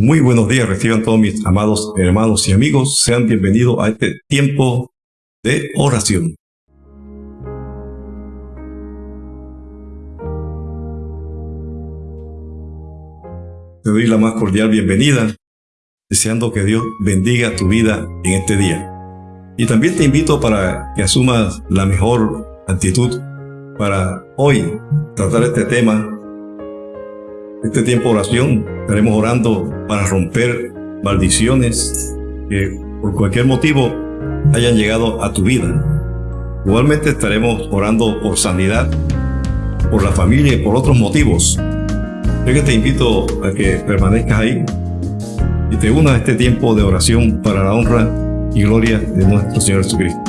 Muy buenos días, reciban todos mis amados hermanos y amigos. Sean bienvenidos a este tiempo de oración. Te doy la más cordial bienvenida, deseando que Dios bendiga tu vida en este día. Y también te invito para que asumas la mejor actitud para hoy tratar este tema este tiempo de oración estaremos orando para romper maldiciones que por cualquier motivo hayan llegado a tu vida. Igualmente estaremos orando por sanidad, por la familia y por otros motivos. Yo que te invito a que permanezcas ahí y te unas a este tiempo de oración para la honra y gloria de nuestro Señor Jesucristo.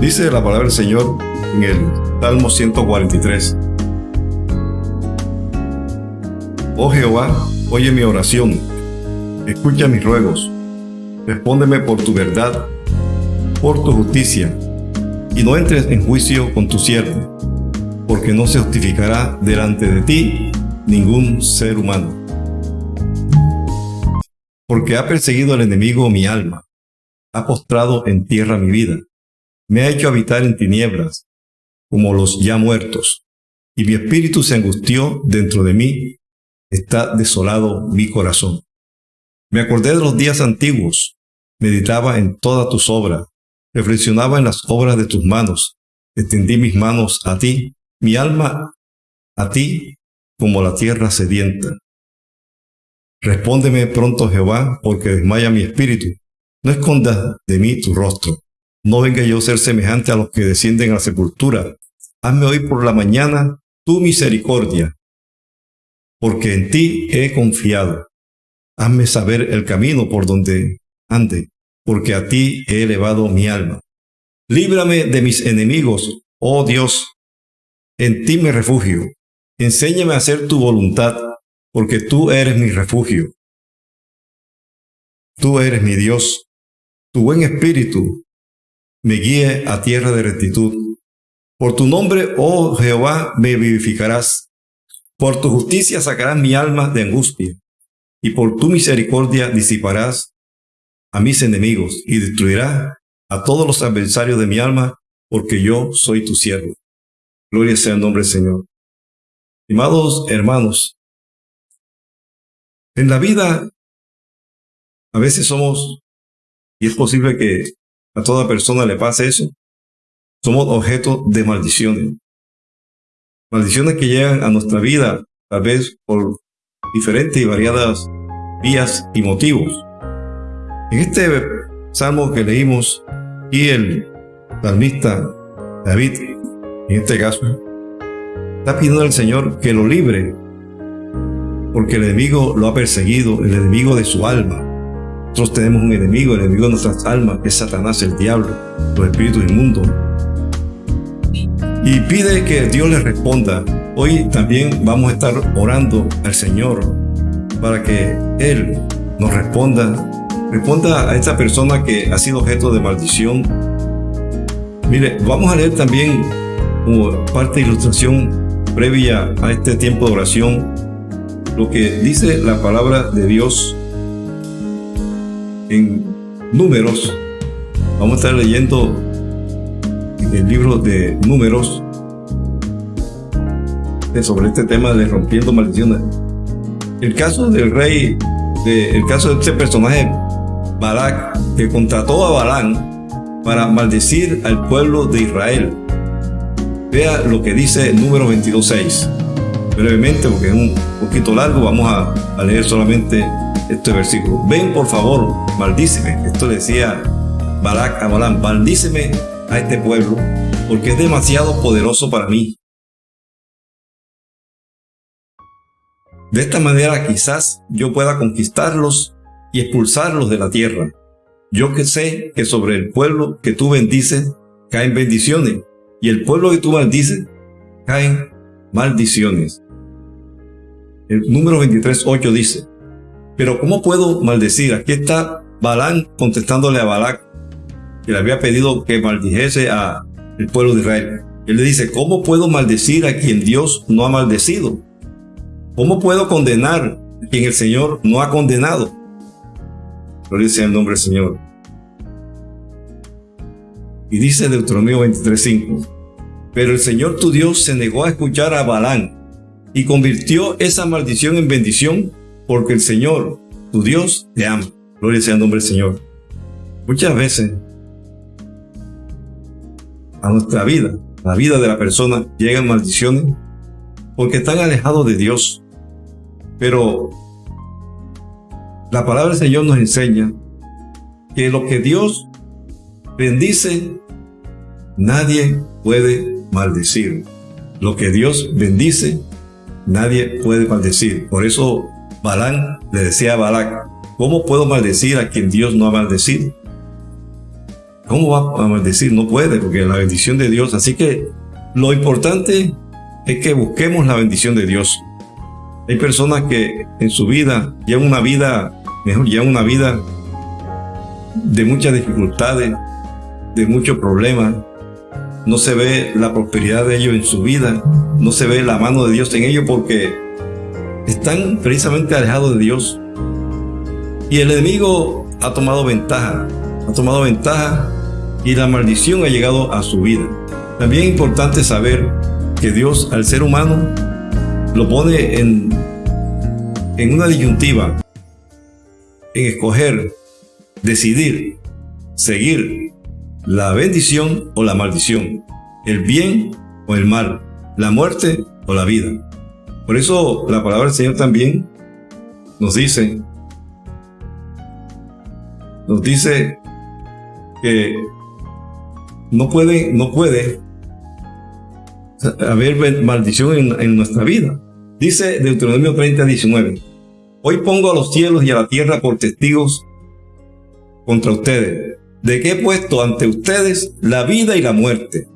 Dice la palabra del Señor en el Salmo 143. Oh Jehová, oye mi oración, escucha mis ruegos, respóndeme por tu verdad, por tu justicia, y no entres en juicio con tu siervo, porque no se justificará delante de ti ningún ser humano. Porque ha perseguido el enemigo mi alma, ha postrado en tierra mi vida, me ha hecho habitar en tinieblas, como los ya muertos, y mi espíritu se angustió dentro de mí, está desolado mi corazón. Me acordé de los días antiguos, meditaba en todas tus obras, reflexionaba en las obras de tus manos, extendí mis manos a ti, mi alma a ti como la tierra sedienta. Respóndeme pronto Jehová, porque desmaya mi espíritu. No escondas de mí tu rostro. No venga yo a ser semejante a los que descienden a la sepultura. Hazme hoy por la mañana tu misericordia, porque en ti he confiado. Hazme saber el camino por donde ande, porque a ti he elevado mi alma. Líbrame de mis enemigos, oh Dios. En ti me refugio. Enséñame a hacer tu voluntad, porque tú eres mi refugio. Tú eres mi Dios. Tu buen espíritu me guíe a tierra de rectitud. Por tu nombre, oh Jehová, me vivificarás. Por tu justicia sacarás mi alma de angustia, y por tu misericordia disiparás a mis enemigos y destruirás a todos los adversarios de mi alma, porque yo soy tu siervo. Gloria sea el nombre del Señor. Estimados hermanos, en la vida a veces somos, y es posible que a toda persona le pase eso. Somos objeto de maldiciones. Maldiciones que llegan a nuestra vida, tal vez por diferentes y variadas vías y motivos. En este salmo que leímos, y el salmista David, en este caso, está pidiendo al Señor que lo libre, porque el enemigo lo ha perseguido, el enemigo de su alma. Nosotros tenemos un enemigo, el enemigo de nuestras almas, que es Satanás, el diablo, los espíritus inmundos. Y pide que Dios le responda. Hoy también vamos a estar orando al Señor para que Él nos responda. Responda a esta persona que ha sido objeto de maldición. Mire, vamos a leer también como parte de ilustración previa a este tiempo de oración lo que dice la palabra de Dios en números, vamos a estar leyendo el libro de números sobre este tema de rompiendo maldiciones. El caso del rey, de, el caso de este personaje, Balak, que contrató a Balán para maldecir al pueblo de Israel. Vea lo que dice el número 22.6. Brevemente, porque es un poquito largo, vamos a, a leer solamente este versículo. Ven por favor, maldíceme. Esto decía Balak a Balán, maldíceme a este pueblo, porque es demasiado poderoso para mí. De esta manera quizás yo pueda conquistarlos y expulsarlos de la tierra. Yo que sé que sobre el pueblo que tú bendices caen bendiciones, y el pueblo que tú maldices caen maldiciones. El número 23.8 dice, pero ¿cómo puedo maldecir? Aquí está Balán contestándole a Balac, que le había pedido que maldijese al pueblo de Israel. Él le dice, ¿cómo puedo maldecir a quien Dios no ha maldecido? ¿Cómo puedo condenar a quien el Señor no ha condenado? Gloria sea el nombre del Señor. Y dice Deuteronomio 23.5, pero el Señor tu Dios se negó a escuchar a Balán y convirtió esa maldición en bendición porque el Señor, tu Dios, te ama. Gloria sea el nombre del Señor. Muchas veces a nuestra vida, a la vida de la persona, llegan maldiciones porque están alejados de Dios. Pero la palabra del Señor nos enseña que lo que Dios bendice, nadie puede maldecir. Lo que Dios bendice, nadie puede maldecir. Por eso Balán le decía a Balac, ¿cómo puedo maldecir a quien Dios no ha maldecido? ¿Cómo va a maldecir? No puede, porque la bendición de Dios. Así que lo importante es que busquemos la bendición de Dios. Hay personas que en su vida llevan una vida, mejor, llevan una vida de muchas dificultades, de muchos problemas. No se ve la prosperidad de ellos en su vida, no se ve la mano de Dios en ellos porque están precisamente alejados de Dios. Y el enemigo ha tomado ventaja, ha tomado ventaja y la maldición ha llegado a su vida. También es importante saber que Dios al ser humano lo pone en, en una disyuntiva, en escoger, decidir, seguir la bendición o la maldición, el bien o el mal, la muerte o la vida. Por eso la palabra del Señor también nos dice, nos dice que no puede, no puede haber maldición en, nuestra vida. Dice Deuteronomio 30, 19. Hoy pongo a los cielos y a la tierra por testigos contra ustedes, de que he puesto ante ustedes la vida y la muerte,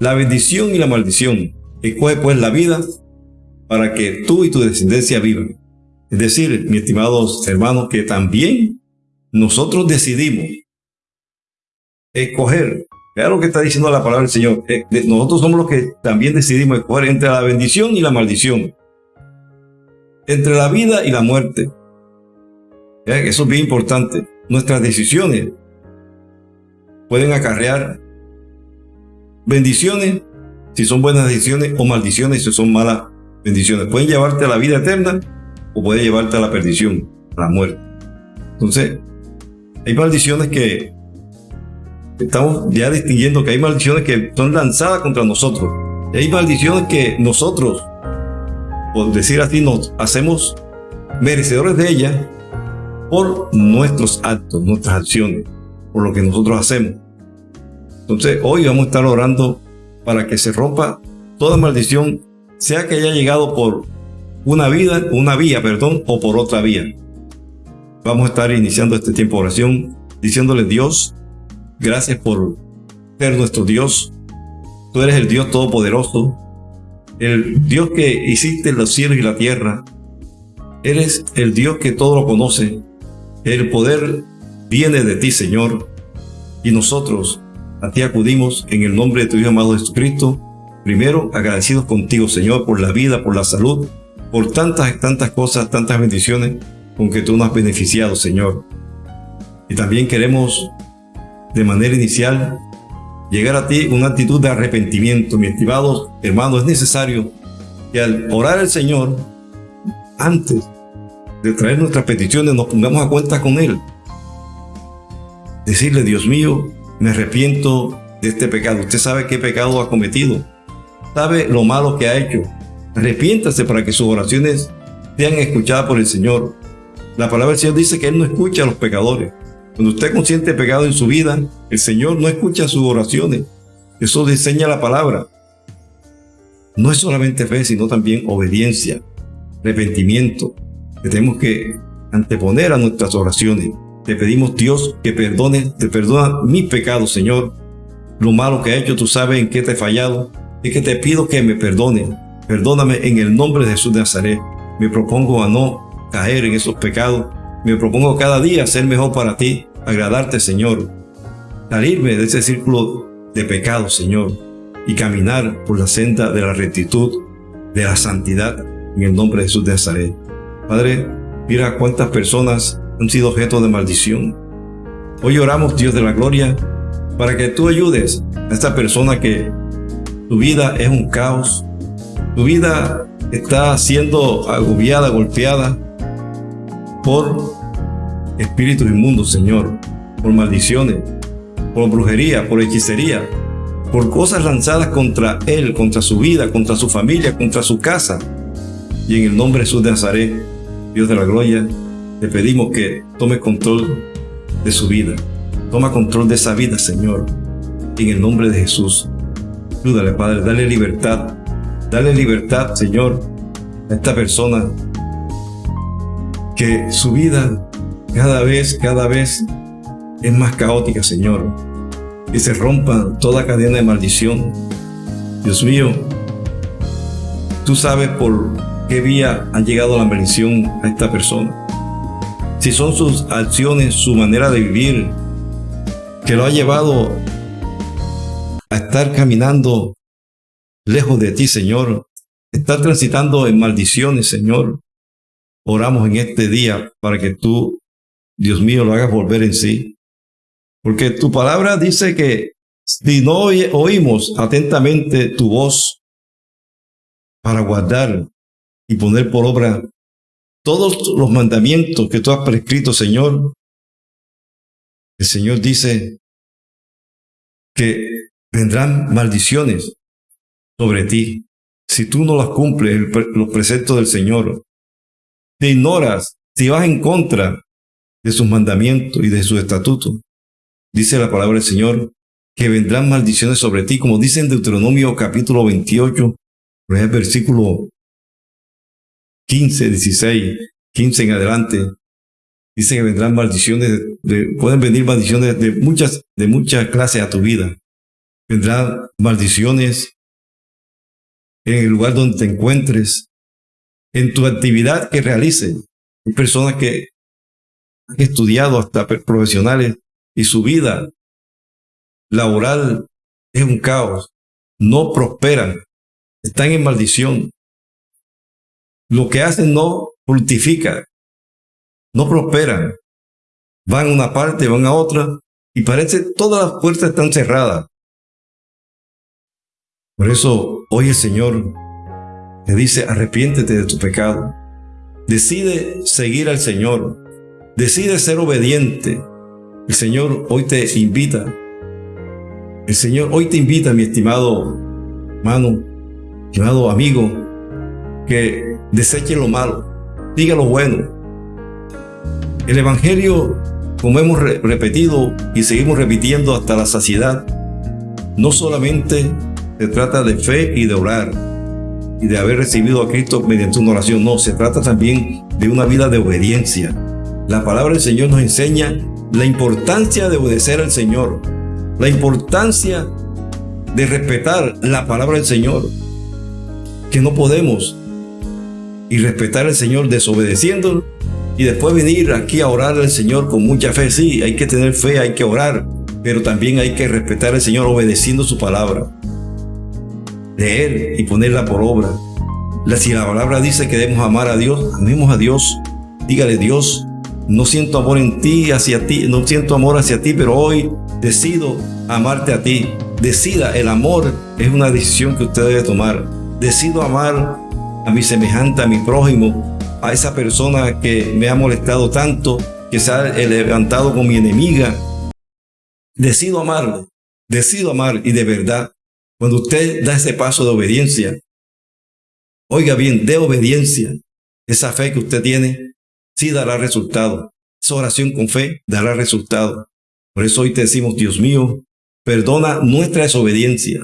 la bendición y la maldición. Escoge pues la vida para que tú y tu descendencia vivan. Es decir, mis estimados hermanos, que también nosotros decidimos escoger Vea lo que está diciendo la palabra del Señor. Eh, nosotros somos los que también decidimos escoger entre la bendición y la maldición. Entre la vida y la muerte. Eso es bien importante. Nuestras decisiones pueden acarrear bendiciones si son buenas decisiones o maldiciones si son malas bendiciones. Pueden llevarte a la vida eterna o pueden llevarte a la perdición, a la muerte. Entonces, hay maldiciones que estamos ya distinguiendo que hay maldiciones que son lanzadas contra nosotros. Y hay maldiciones que nosotros, por decir así, nos hacemos merecedores de ellas por nuestros actos, nuestras acciones, por lo que nosotros hacemos. Entonces hoy vamos a estar orando para que se rompa toda maldición, sea que haya llegado por una vida, una vía, perdón, o por otra vía. Vamos a estar iniciando este tiempo de oración diciéndole Dios, Gracias por ser nuestro Dios. Tú eres el Dios Todopoderoso, el Dios que hiciste los cielos y la tierra. Eres el Dios que todo lo conoce. El poder viene de ti, Señor. Y nosotros a ti acudimos en el nombre de tu Hijo amado Jesucristo. Primero, agradecidos contigo, Señor, por la vida, por la salud, por tantas, tantas cosas, tantas bendiciones con que tú nos has beneficiado, Señor. Y también queremos de manera inicial, llegar a ti una actitud de arrepentimiento. Mi estimado hermano, es necesario que al orar al Señor, antes de traer nuestras peticiones, nos pongamos a cuenta con Él. Decirle, Dios mío, me arrepiento de este pecado. Usted sabe qué pecado ha cometido. Sabe lo malo que ha hecho. Arrepiéntase para que sus oraciones sean escuchadas por el Señor. La palabra del Señor dice que Él no escucha a los pecadores. Cuando usted consciente pecado en su vida, el Señor no escucha sus oraciones. Eso diseña la palabra. No es solamente fe, sino también obediencia, arrepentimiento, que tenemos que anteponer a nuestras oraciones. Te pedimos, Dios, que perdone, te perdona mis pecados, Señor. Lo malo que he hecho, tú sabes en qué te he fallado. Es que te pido que me perdone. Perdóname en el nombre de Jesús de Nazaret. Me propongo a no caer en esos pecados. Me propongo cada día ser mejor para ti agradarte, Señor, salirme de ese círculo de pecado, Señor, y caminar por la senda de la rectitud, de la santidad. en el nombre de Jesús de Nazaret. Padre, mira cuántas personas han sido objeto de maldición. Hoy oramos, Dios de la gloria, para que tú ayudes a esta persona que tu vida es un caos, tu vida está siendo agobiada, golpeada por espíritus inmundos, Señor, por maldiciones, por brujería, por hechicería, por cosas lanzadas contra él, contra su vida, contra su familia, contra su casa. Y en el nombre de Jesús de Nazaret, Dios de la gloria, te pedimos que tome control de su vida. Toma control de esa vida, Señor. En el nombre de Jesús. Ayúdale, Padre, dale libertad. Dale libertad, Señor, a esta persona. Que su vida cada vez, cada vez es más caótica, Señor. Que se rompa toda cadena de maldición. Dios mío, tú sabes por qué vía ha llegado la maldición a esta persona. Si son sus acciones, su manera de vivir, que lo ha llevado a estar caminando lejos de ti, Señor, estar transitando en maldiciones, Señor. Oramos en este día para que tú Dios mío, lo hagas volver en sí. Porque tu palabra dice que si no oímos atentamente tu voz para guardar y poner por obra todos los mandamientos que tú has prescrito, Señor, el Señor dice que vendrán maldiciones sobre ti si tú no las cumples, los preceptos del Señor. Te ignoras, si vas en contra de sus mandamientos y de sus estatutos. Dice la palabra del Señor que vendrán maldiciones sobre ti, como dice en Deuteronomio capítulo 28, el versículo 15, 16, 15 en adelante. Dice que vendrán maldiciones, pueden venir maldiciones de muchas, de muchas clases a tu vida. Vendrán maldiciones en el lugar donde te encuentres, en tu actividad que realices. Hay personas que han estudiado hasta profesionales y su vida laboral es un caos. No prosperan, están en maldición. Lo que hacen no fructifica, no prosperan. Van a una parte, van a otra y parece que todas las puertas están cerradas. Por eso hoy el Señor te dice, arrepiéntete de tu pecado. Decide seguir al Señor. Decide ser obediente. El Señor hoy te invita. El Señor hoy te invita, mi estimado hermano, estimado amigo, que deseche lo malo, diga lo bueno. El Evangelio, como hemos repetido y seguimos repitiendo hasta la saciedad, no solamente se trata de fe y de orar y de haber recibido a Cristo mediante una oración, no, se trata también de una vida de obediencia la palabra del Señor nos enseña la importancia de obedecer al Señor, la importancia de respetar la palabra del Señor, que no podemos y respetar al Señor desobedeciendo y después venir aquí a orar al Señor con mucha fe. Sí, hay que tener fe, hay que orar, pero también hay que respetar al Señor obedeciendo su palabra. Leer y ponerla por obra. Si la palabra dice que debemos amar a Dios, amemos a Dios. Dígale Dios, no siento amor en ti, hacia ti, no siento amor hacia ti, pero hoy decido amarte a ti. Decida, el amor es una decisión que usted debe tomar. Decido amar a mi semejante, a mi prójimo, a esa persona que me ha molestado tanto, que se ha levantado con mi enemiga. Decido amarle, decido amar y de verdad, cuando usted da ese paso de obediencia, oiga bien, de obediencia, esa fe que usted tiene, sí dará resultado. Esa oración con fe dará resultado. Por eso hoy te decimos, Dios mío, perdona nuestra desobediencia.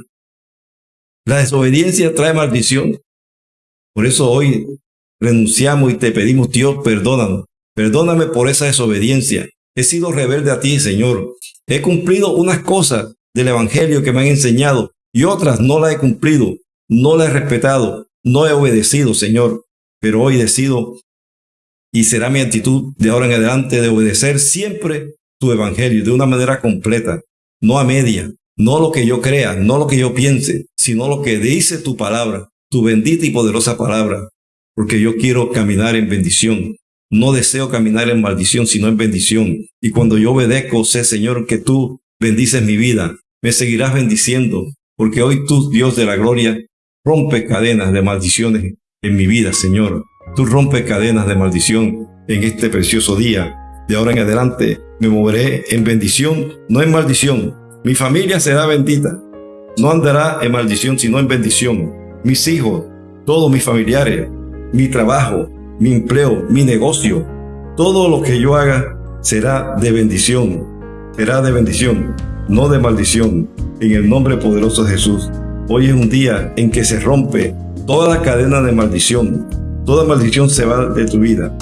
La desobediencia trae maldición. Por eso hoy renunciamos y te pedimos, Dios, perdónanos. Perdóname por esa desobediencia. He sido rebelde a ti, Señor. He cumplido unas cosas del Evangelio que me han enseñado y otras no las he cumplido, no las he respetado, no he obedecido, Señor. Pero hoy decido y será mi actitud de ahora en adelante de obedecer siempre tu evangelio de una manera completa, no a media, no lo que yo crea, no lo que yo piense, sino lo que dice tu palabra, tu bendita y poderosa palabra. porque yo quiero caminar en bendición. No deseo caminar en maldición, sino en bendición. Y cuando yo obedezco, sé, Señor, que tú bendices mi vida. Me seguirás bendiciendo, porque hoy tú, Dios de la gloria, rompe cadenas de maldiciones en mi vida, Señor. Tú rompes cadenas de maldición en este precioso día. De ahora en adelante me moveré en bendición, no en maldición. Mi familia será bendita. No andará en maldición, sino en bendición. Mis hijos, todos mis familiares, mi trabajo, mi empleo, mi negocio, todo lo que yo haga será de bendición. Será de bendición, no de maldición. En el nombre poderoso de Jesús. Hoy es un día en que se rompe toda la cadena de maldición. Toda maldición se va de tu vida.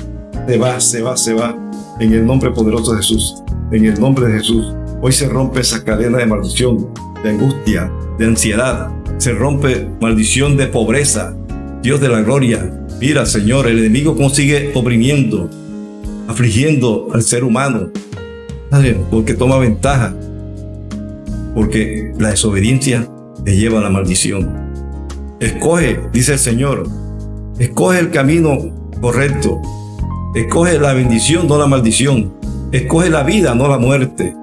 Se va, se va, se va. En el nombre poderoso de Jesús. En el nombre de Jesús. Hoy se rompe esa cadena de maldición, de angustia, de ansiedad. Se rompe maldición de pobreza. Dios de la gloria. Mira, Señor, el enemigo consigue oprimiendo, afligiendo al ser humano. Porque toma ventaja. Porque la desobediencia te lleva a la maldición. Escoge, dice el Señor, escoge el camino correcto. Escoge la bendición, no la maldición. Escoge la vida, no la muerte.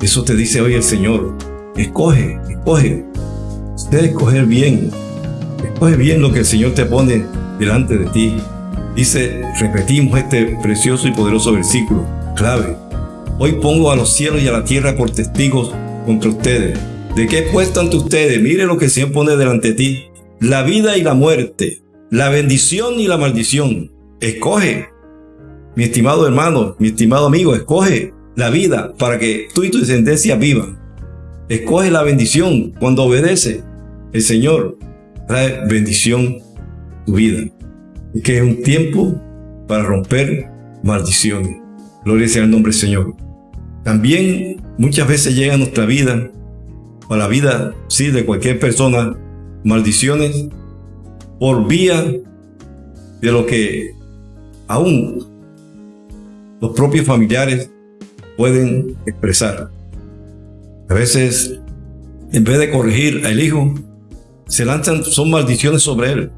Eso te dice hoy el Señor. Escoge, escoge. Usted escoger bien. Escoge bien lo que el Señor te pone delante de ti. Dice, repetimos este precioso y poderoso versículo, clave. Hoy pongo a los cielos y a la tierra por testigos contra ustedes. ¿De qué puesto ante ustedes? Mire lo que el Señor pone delante de ti. La vida y la muerte, la bendición y la maldición. Escoge. Mi estimado hermano, mi estimado amigo, escoge la vida para que tú y tu descendencia vivan. Escoge la bendición cuando obedece. El Señor trae bendición tu vida. Y que es un tiempo para romper maldiciones. Gloria sea el nombre del Señor. También muchas veces llega a nuestra vida, a la vida, sí, de cualquier persona, maldiciones por vía de lo que aún los propios familiares pueden expresar. A veces, en vez de corregir al hijo, se lanzan, son maldiciones sobre él.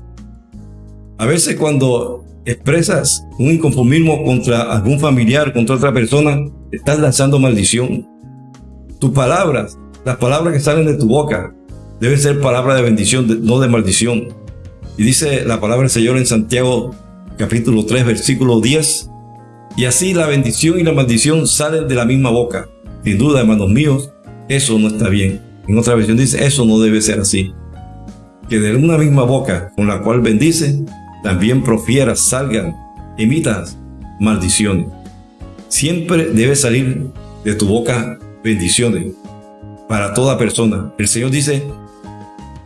A veces cuando expresas un inconformismo contra algún familiar, contra otra persona, estás lanzando maldición. Tus palabras, las palabras que salen de tu boca, deben ser palabras de bendición, no de maldición. Y dice la palabra del Señor en Santiago capítulo 3, versículo 10. Y así la bendición y la maldición salen de la misma boca. Sin duda, hermanos míos, eso no está bien. En otra versión dice, eso no debe ser así. Que de una misma boca con la cual bendice, también profieras, salgan, emitas maldiciones. Siempre debe salir de tu boca bendiciones para toda persona. El Señor dice,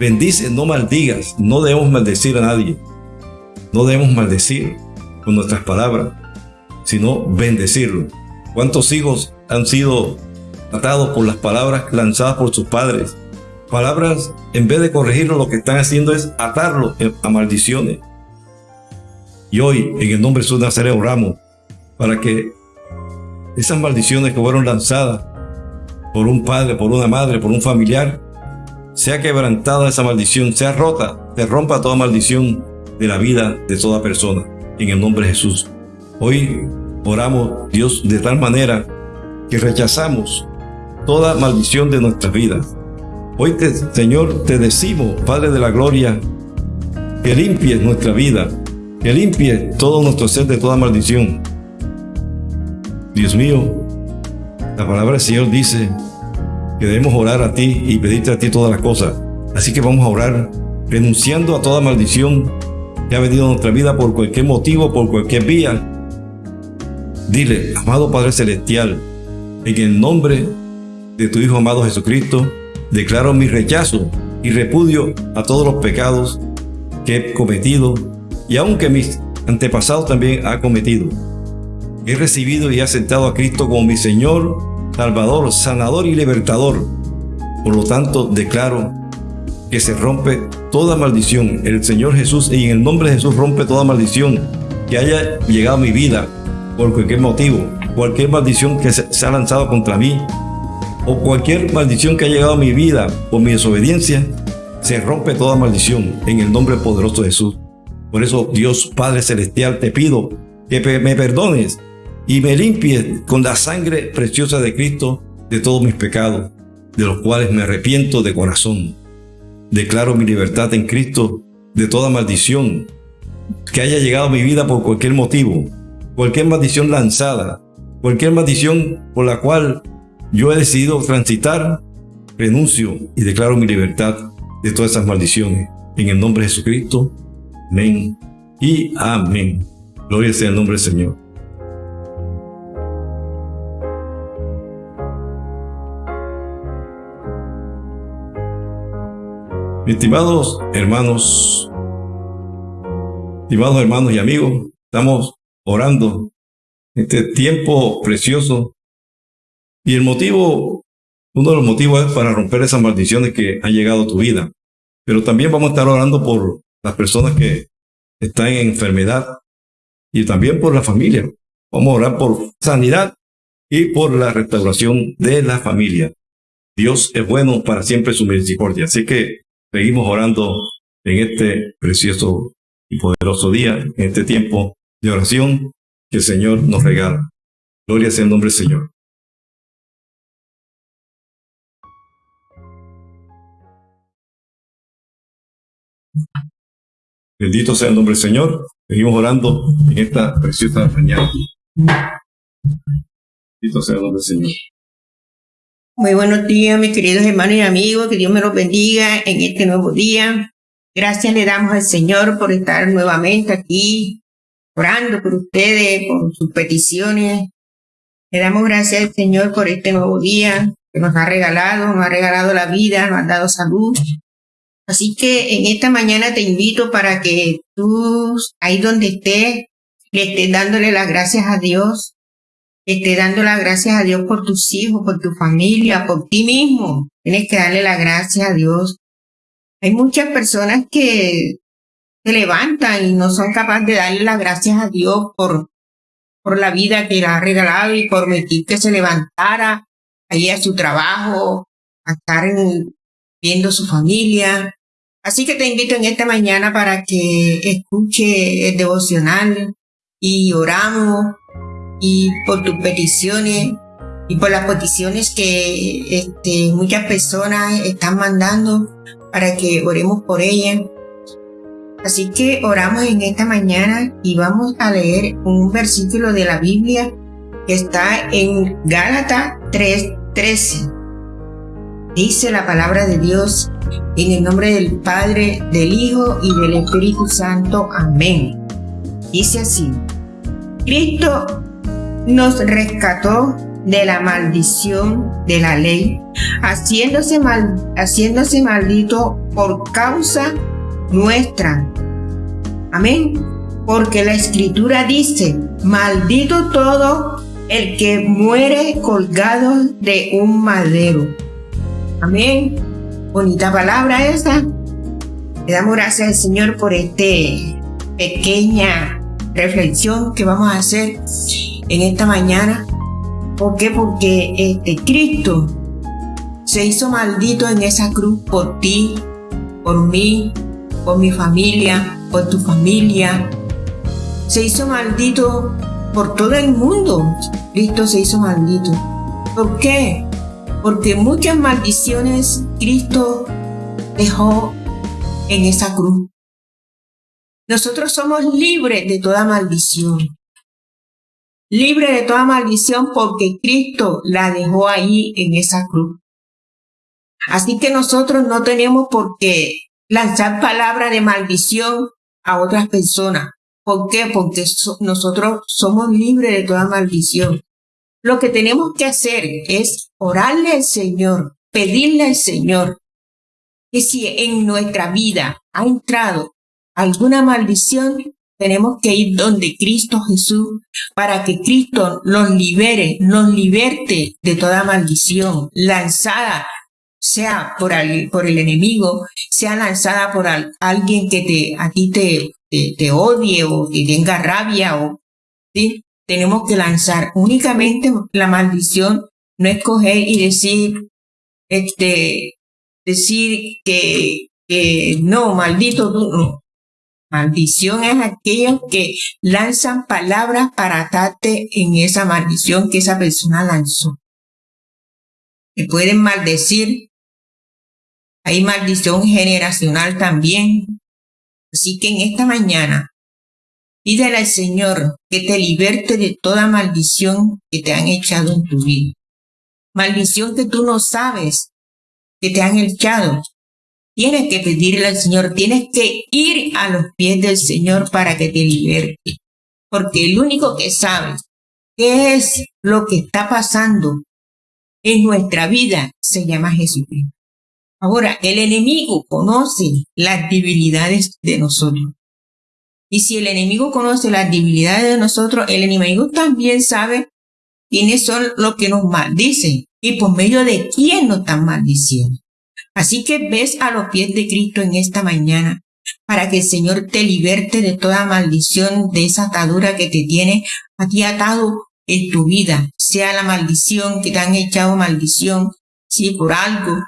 bendice, no maldigas, no debemos maldecir a nadie. No debemos maldecir con nuestras palabras, sino bendecirlo. ¿Cuántos hijos han sido atados por las palabras lanzadas por sus padres? Palabras, en vez de corregirlo, lo que están haciendo es atarlo a maldiciones. Y hoy, en el nombre de Jesús Nazaret, oramos para que esas maldiciones que fueron lanzadas por un padre, por una madre, por un familiar, sea quebrantada esa maldición, sea rota, se rompa toda maldición de la vida de toda persona, en el nombre de Jesús. Hoy oramos, Dios, de tal manera que rechazamos toda maldición de nuestras vidas. Hoy, Señor, te decimos, Padre de la Gloria, que limpies nuestra vida, que limpie todo nuestro ser de toda maldición. Dios mío, la palabra del Señor dice que debemos orar a ti y pedirte a ti todas las cosas. Así que vamos a orar renunciando a toda maldición que ha venido a nuestra vida por cualquier motivo, por cualquier vía. Dile, amado Padre Celestial, en el nombre de tu Hijo amado Jesucristo, declaro mi rechazo y repudio a todos los pecados que he cometido y aunque mis antepasados también han cometido. He recibido y aceptado a Cristo como mi Señor, Salvador, Sanador y Libertador. Por lo tanto, declaro que se rompe toda maldición. El Señor Jesús, y en el nombre de Jesús, rompe toda maldición que haya llegado a mi vida por cualquier motivo, cualquier maldición que se ha lanzado contra mí, o cualquier maldición que ha llegado a mi vida por mi desobediencia, se rompe toda maldición en el nombre poderoso de Jesús. Por eso, Dios Padre Celestial, te pido que me perdones y me limpies con la sangre preciosa de Cristo de todos mis pecados, de los cuales me arrepiento de corazón. Declaro mi libertad en Cristo de toda maldición que haya llegado a mi vida por cualquier motivo, cualquier maldición lanzada, cualquier maldición por la cual yo he decidido transitar, renuncio y declaro mi libertad de todas esas maldiciones. En el nombre de Jesucristo. Amén y amén. Gloria sea el nombre del Señor. Estimados hermanos, estimados hermanos y amigos, estamos orando este tiempo precioso y el motivo, uno de los motivos es para romper esas maldiciones que han llegado a tu vida. Pero también vamos a estar orando por las personas que están en enfermedad y también por la familia. Vamos a orar por sanidad y por la restauración de la familia. Dios es bueno para siempre su misericordia. Así que seguimos orando en este precioso y poderoso día, en este tiempo de oración que el Señor nos regala. Gloria sea el nombre del Señor. Bendito sea el nombre del Señor. Seguimos orando en esta preciosa mañana. Bendito sea el nombre del Señor. Muy buenos días, mis queridos hermanos y amigos. Que Dios me los bendiga en este nuevo día. Gracias le damos al Señor por estar nuevamente aquí, orando por ustedes, por sus peticiones. Le damos gracias al Señor por este nuevo día que nos ha regalado, nos ha regalado la vida, nos ha dado salud. Así que en esta mañana te invito para que tú, ahí donde estés, le estés dándole las gracias a Dios esté dando las gracias a Dios por tus hijos, por tu familia, por ti mismo. Tienes que darle las gracias a Dios. Hay muchas personas que se levantan y no son capaces de darle las gracias a Dios por, por la vida que le ha regalado y por permitir que se levantara ahí a su trabajo, a estar viendo su familia. Así que te invito en esta mañana para que escuche el devocional y oramos y por tus peticiones y por las peticiones que este, muchas personas están mandando para que oremos por ellas. Así que oramos en esta mañana y vamos a leer un versículo de la Biblia que está en Gálatas 3:13. Dice la palabra de Dios en el nombre del Padre, del Hijo y del Espíritu Santo. Amén. Dice así. Cristo nos rescató de la maldición de la ley, haciéndose, haciéndose maldito por causa nuestra. Amén. Porque la escritura dice, maldito todo el que muere colgado de un madero. Amén. Bonita palabra esa. Le damos gracias al Señor por esta pequeña reflexión que vamos a hacer en esta mañana. ¿Por qué? Porque este, Cristo se hizo maldito en esa cruz por ti, por mí, por mi familia, por tu familia. Se hizo maldito por todo el mundo. Cristo se hizo maldito. ¿Por qué? Porque muchas maldiciones Cristo dejó en esa cruz. Nosotros somos libres de toda maldición libre de toda maldición porque Cristo la dejó ahí en esa cruz. Así que nosotros no tenemos por qué lanzar palabras de maldición a otras personas. ¿Por qué? Porque nosotros somos libres de toda maldición. Lo que tenemos que hacer es orarle al Señor, pedirle al Señor que si en nuestra vida ha entrado alguna maldición, tenemos que ir donde Cristo Jesús para que Cristo nos libere, nos liberte de toda maldición lanzada, sea por el, enemigo, sea lanzada por alguien que te, a ti te, te, odie o que tenga rabia o, ¿sí? Tenemos que lanzar únicamente la maldición, no escoger y decir, este, decir que, que no, maldito tú, no Maldición es aquellos que lanzan palabras para atarte en esa maldición que esa persona lanzó. Te pueden maldecir. Hay maldición generacional también. Así que en esta mañana, pídele al Señor que te liberte de toda maldición que te han echado en tu vida. Maldición que tú no sabes que te han echado. Tienes que pedirle al Señor, tienes que ir a los pies del Señor para que te liberte. Porque el único que sabe qué es lo que está pasando en nuestra vida se llama Jesucristo. Ahora, el enemigo conoce las debilidades de nosotros. Y si el enemigo conoce las debilidades de nosotros, el enemigo también sabe quiénes son los que nos maldicen y por medio de quién nos están maldiciendo. Así que ves a los pies de Cristo en esta mañana para que el Señor te liberte de toda maldición, de esa atadura que te tiene aquí atado en tu vida, sea la maldición que te han echado maldición, si por algo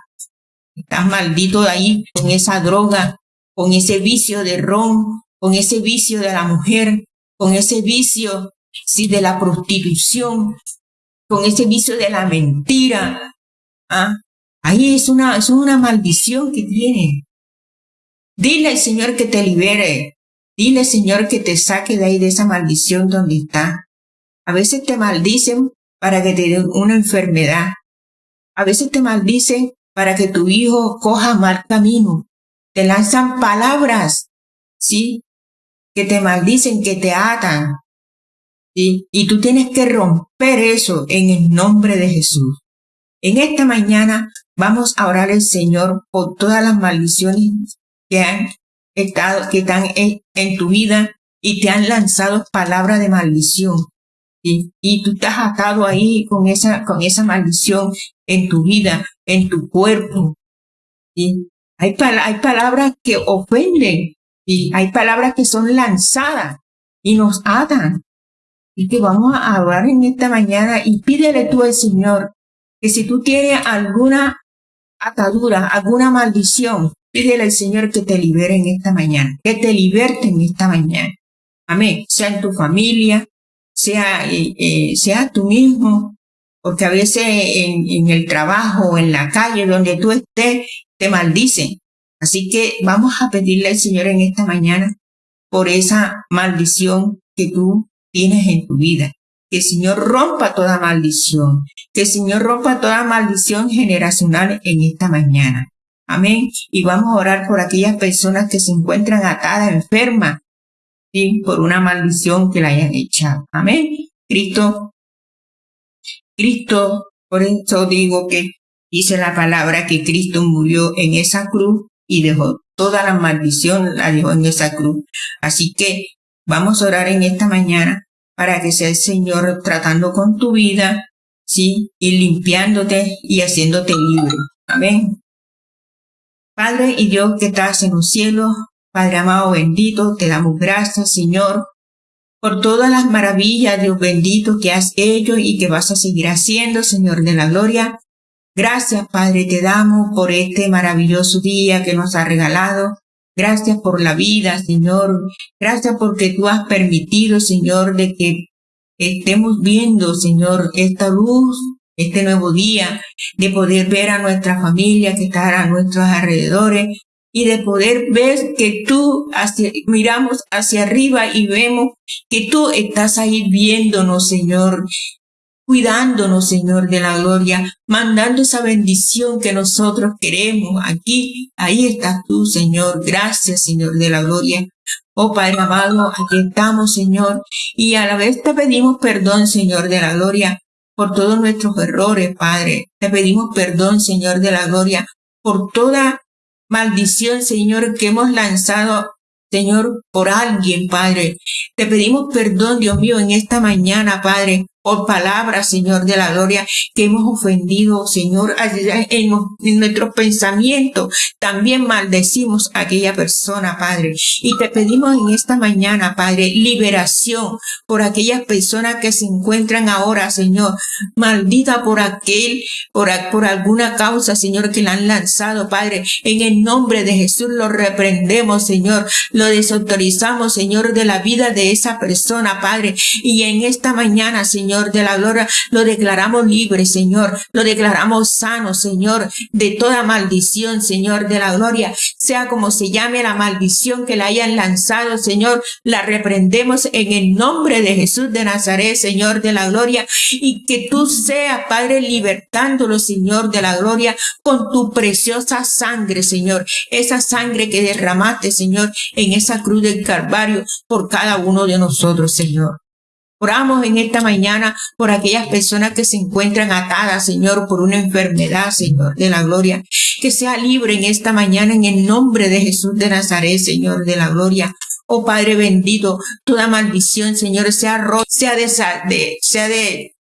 estás maldito de ahí con esa droga, con ese vicio de ron, con ese vicio de la mujer, con ese vicio sí, de la prostitución, con ese vicio de la mentira. ¿ah? Ahí es una, es una maldición que tiene. Dile al Señor que te libere. Dile al Señor que te saque de ahí de esa maldición donde está. A veces te maldicen para que te den una enfermedad. A veces te maldicen para que tu hijo coja mal camino. Te lanzan palabras, ¿sí? Que te maldicen, que te atan. ¿sí? Y tú tienes que romper eso en el nombre de Jesús. En esta mañana vamos a orar al Señor por todas las maldiciones que han estado, que están en, tu vida y te han lanzado palabras de maldición. Y tú estás atado ahí con esa, con esa maldición en tu vida, en tu cuerpo. y Hay, hay palabras que ofenden y hay palabras que son lanzadas y nos atan. Y que vamos a hablar en esta mañana y pídele tú al Señor que si tú tienes alguna atadura, alguna maldición, pídele al Señor que te libere en esta mañana, que te liberte en esta mañana. Amén. Sea en tu familia, sea, eh, eh, sea tú mismo, porque a veces en, en el trabajo en la calle donde tú estés, te maldicen. Así que vamos a pedirle al Señor en esta mañana por esa maldición que tú tienes en tu vida. Que el Señor rompa toda maldición. Que el Señor rompa toda maldición generacional en esta mañana. Amén. Y vamos a orar por aquellas personas que se encuentran atadas, enfermas, por una maldición que la hayan echado. Amén. Cristo, Cristo, por eso digo que dice la palabra que Cristo murió en esa cruz y dejó toda la maldición, la dejó en esa cruz. Así que vamos a orar en esta mañana para que sea el Señor tratando con tu vida, ¿sí? Y limpiándote y haciéndote libre. Amén. Padre y Dios que estás en los cielos, Padre amado bendito, te damos gracias, Señor, por todas las maravillas, Dios bendito, que has hecho y que vas a seguir haciendo, Señor de la gloria. Gracias, Padre, te damos por este maravilloso día que nos ha regalado. Gracias por la vida, Señor. Gracias porque tú has permitido, Señor, de que estemos viendo, Señor, esta luz, este nuevo día, de poder ver a nuestra familia que está a nuestros alrededores y de poder ver que tú miramos hacia arriba y vemos que tú estás ahí viéndonos, Señor, cuidándonos, Señor de la gloria, mandando esa bendición que nosotros queremos aquí. Ahí estás tú, Señor. Gracias, Señor de la gloria. Oh Padre amado, aquí estamos, Señor, y a la vez te pedimos perdón, Señor de la gloria, por todos nuestros errores, Padre. Te pedimos perdón, Señor de la gloria, por toda maldición, Señor, que hemos lanzado Señor, por alguien, Padre. Te pedimos perdón, Dios mío, en esta mañana, Padre, por palabras, Señor de la gloria, que hemos ofendido, Señor, en, nuestros pensamientos. También maldecimos a aquella persona, Padre. Y te pedimos en esta mañana, Padre, liberación por aquellas personas que se encuentran ahora, Señor, maldita por aquel, por alguna causa, Señor, que la han lanzado, Padre. En el nombre de Jesús lo reprendemos, Señor. Lo desautorizamos, Señor, de la vida de esa persona, Padre. Y en esta mañana, Señor, Señor de la gloria, lo declaramos libre, Señor, lo declaramos sano, Señor, de toda maldición, Señor de la gloria, sea como se llame la maldición que la hayan lanzado, Señor, la reprendemos en el nombre de Jesús de Nazaret, Señor de la gloria, y que tú seas, Padre, libertándolo, Señor de la gloria, con tu preciosa sangre, Señor, esa sangre que derramaste, Señor, en esa cruz del Calvario por cada uno de nosotros, Señor. Oramos en esta mañana por aquellas personas que se encuentran atadas, Señor, por una enfermedad, Señor, de la gloria. Que sea libre en esta mañana en el nombre de Jesús de Nazaret, Señor, de la gloria. Oh Padre bendito, toda maldición, Señor, sea rota, sea de, sea de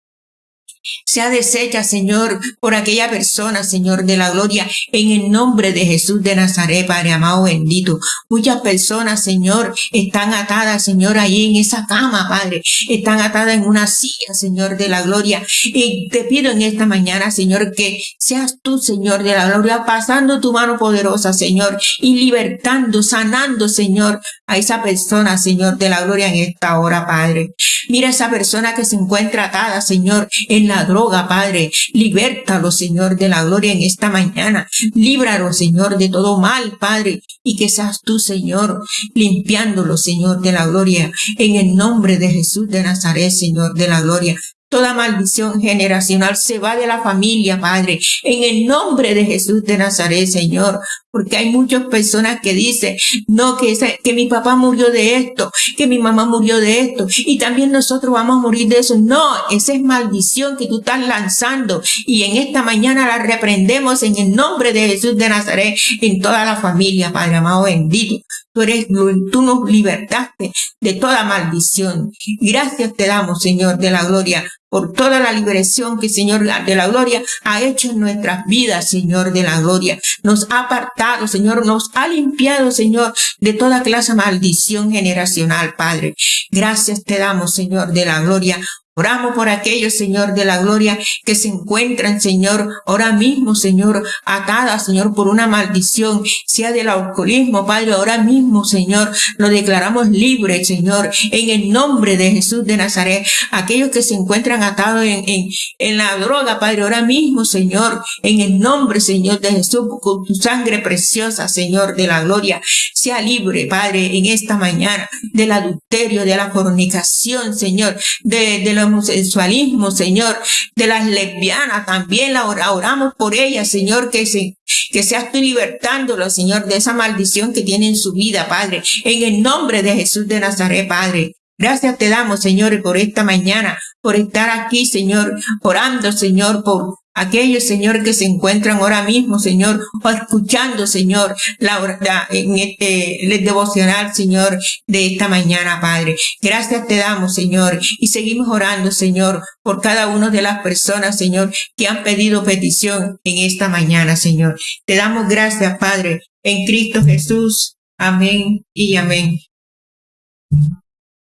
sea deshecha, Señor, por aquella persona, Señor de la gloria, en el nombre de Jesús de Nazaret, Padre amado bendito. Muchas personas, Señor, están atadas, Señor, ahí en esa cama, Padre. Están atadas en una silla, Señor de la gloria. Y te pido en esta mañana, Señor, que seas tú, Señor de la gloria, pasando tu mano poderosa, Señor, y libertando, sanando, Señor, a esa persona, Señor de la gloria, en esta hora, Padre. Mira esa persona que se encuentra atada, Señor, en la droga, Padre. Libértalo, Señor, de la gloria en esta mañana. Líbralo, Señor, de todo mal, Padre. Y que seas tú, Señor, limpiándolo, Señor, de la gloria. En el nombre de Jesús de Nazaret, Señor, de la gloria. Toda maldición generacional se va de la familia, Padre, en el nombre de Jesús de Nazaret, Señor. Porque hay muchas personas que dicen, no, que, que mi papá murió de esto, que mi mamá murió de esto, y también nosotros vamos a morir de eso. No, esa es maldición que tú estás lanzando. Y en esta mañana la reprendemos en el nombre de Jesús de Nazaret, en toda la familia, Padre amado bendito. Tú eres, tú nos libertaste de toda maldición. Gracias te damos, Señor, de la gloria, por toda la liberación que, Señor, de la gloria ha hecho en nuestras vidas, Señor, de la gloria. Nos ha apartado, Señor, nos ha limpiado, Señor, de toda clase de maldición generacional, Padre. Gracias te damos, Señor, de la gloria, Oramos por aquellos, Señor, de la gloria que se encuentran, Señor, ahora mismo, Señor, atadas, Señor, por una maldición, sea del alcoholismo, Padre, ahora mismo, Señor, lo declaramos libre, Señor, en el nombre de Jesús de Nazaret. Aquellos que se encuentran atados en, en, la droga, Padre, ahora mismo, Señor, en el nombre, Señor, de Jesús, con tu sangre preciosa, Señor, de la gloria, sea libre, Padre, en esta mañana, del adulterio, de la fornicación, Señor, de, de homosexualismo, Señor, de las lesbianas, también la oramos por ellas, Señor, que se, que seas tú libertándolo, Señor, de esa maldición que tiene en su vida, Padre, en el nombre de Jesús de Nazaret, Padre. Gracias te damos, Señor, por esta mañana, por estar aquí, Señor, orando, Señor, por aquellos, Señor, que se encuentran ahora mismo, Señor, o escuchando, Señor, la, en este el devocional, Señor, de esta mañana, Padre. Gracias te damos, Señor, y seguimos orando, Señor, por cada una de las personas, Señor, que han pedido petición en esta mañana, Señor. Te damos gracias, Padre, en Cristo Jesús. Amén y amén.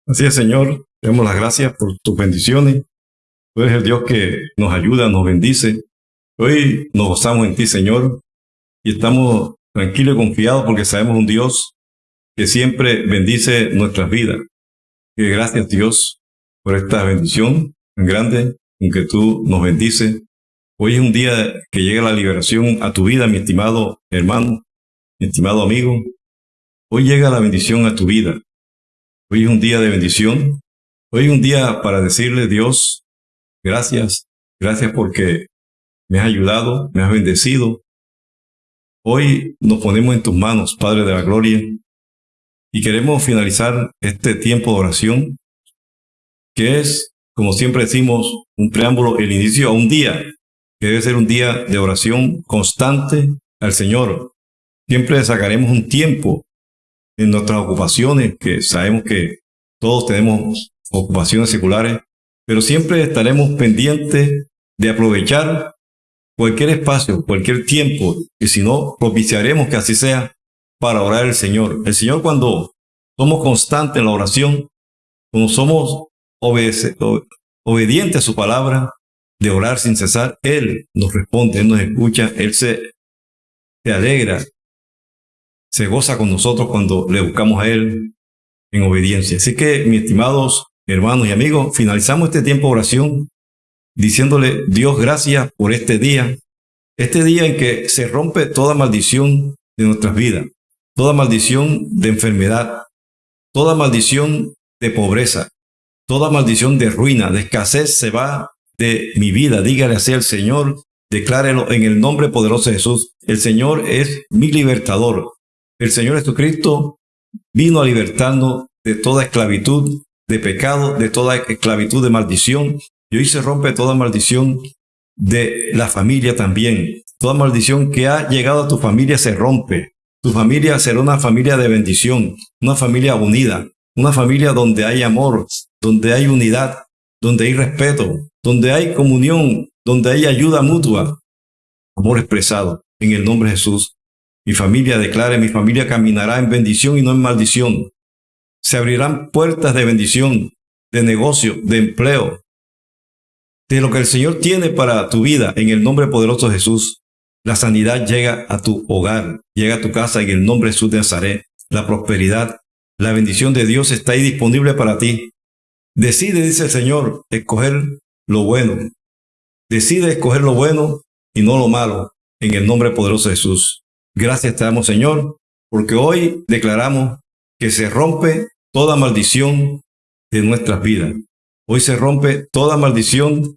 Así es, Señor. Damos las gracias por tus bendiciones Tú eres el Dios que nos ayuda, nos bendice. Hoy nos gozamos en ti, Señor, y estamos tranquilos y confiados porque sabemos un Dios que siempre bendice nuestras vidas. Y gracias, Dios, por esta bendición tan grande en que tú nos bendices. Hoy es un día que llega la liberación a tu vida, mi estimado hermano, mi estimado amigo. Hoy llega la bendición a tu vida. Hoy es un día de bendición. Hoy es un día para decirle, Dios, Gracias, gracias porque me has ayudado, me has bendecido. Hoy nos ponemos en tus manos, Padre de la Gloria, y queremos finalizar este tiempo de oración, que es, como siempre decimos, un preámbulo, el inicio a un día, que debe ser un día de oración constante al Señor. Siempre sacaremos un tiempo en nuestras ocupaciones, que sabemos que todos tenemos ocupaciones seculares, pero siempre estaremos pendientes de aprovechar cualquier espacio, cualquier tiempo, y si no, propiciaremos que así sea para orar al Señor. El Señor cuando somos constantes en la oración, cuando somos obedientes a su palabra, de orar sin cesar, Él nos responde, Él nos escucha, Él se, se alegra, se goza con nosotros cuando le buscamos a Él en obediencia. Así que, mis estimados hermanos y amigos, finalizamos este tiempo de oración diciéndole, Dios, gracias por este día, este día en que se rompe toda maldición de nuestras vidas, toda maldición de enfermedad, toda maldición de pobreza, toda maldición de ruina, de escasez se va de mi vida. Dígale así al Señor, declárelo en el nombre poderoso de Jesús. El Señor es mi libertador. El Señor Jesucristo vino a libertarnos de toda esclavitud, de pecado, de toda esclavitud de maldición. Y hoy se rompe toda maldición de la familia también. Toda maldición que ha llegado a tu familia se rompe. Tu familia será una familia de bendición, una familia unida, una familia donde hay amor, donde hay unidad, donde hay respeto, donde hay comunión, donde hay ayuda mutua, amor expresado en el nombre de Jesús. Mi familia declare, mi familia caminará en bendición y no en maldición. Se abrirán puertas de bendición, de negocio, de empleo, de lo que el Señor tiene para tu vida en el nombre poderoso de Jesús. La sanidad llega a tu hogar, llega a tu casa en el nombre de Jesús de Nazaret. La prosperidad, la bendición de Dios está ahí disponible para ti. Decide, dice el Señor, escoger lo bueno. Decide escoger lo bueno y no lo malo, en el nombre poderoso de Jesús. Gracias te damos, Señor, porque hoy declaramos que se rompe toda maldición de nuestras vidas. Hoy se rompe toda maldición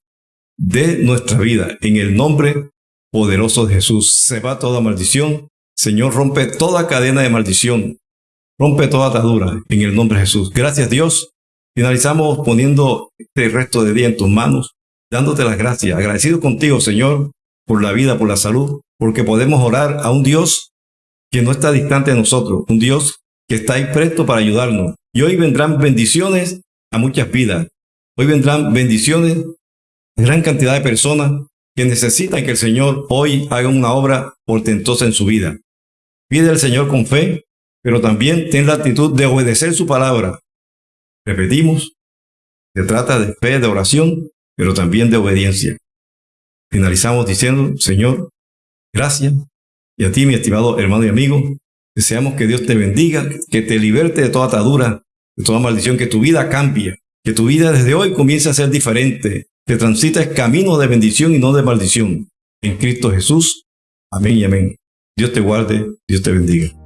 de nuestra vida. En el nombre poderoso de Jesús se va toda maldición. Señor, rompe toda cadena de maldición. Rompe toda atadura en el nombre de Jesús. Gracias Dios Finalizamos poniendo este resto de día en tus manos, dándote las gracias, agradecido contigo, Señor, por la vida, por la salud, porque podemos orar a un Dios que no está distante de nosotros, un Dios que está ahí presto para ayudarnos. Y hoy vendrán bendiciones a muchas vidas. Hoy vendrán bendiciones a gran cantidad de personas que necesitan que el Señor hoy haga una obra portentosa en su vida. Pide al Señor con fe, pero también ten la actitud de obedecer su palabra, Repetimos, se trata de fe, de oración, pero también de obediencia. Finalizamos diciendo, Señor, gracias. Y a ti, mi estimado hermano y amigo, deseamos que Dios te bendiga, que te liberte de toda atadura, de toda maldición, que tu vida cambie, que tu vida desde hoy comience a ser diferente, que transites camino de bendición y no de maldición. En Cristo Jesús. Amén y amén. Dios te guarde, Dios te bendiga.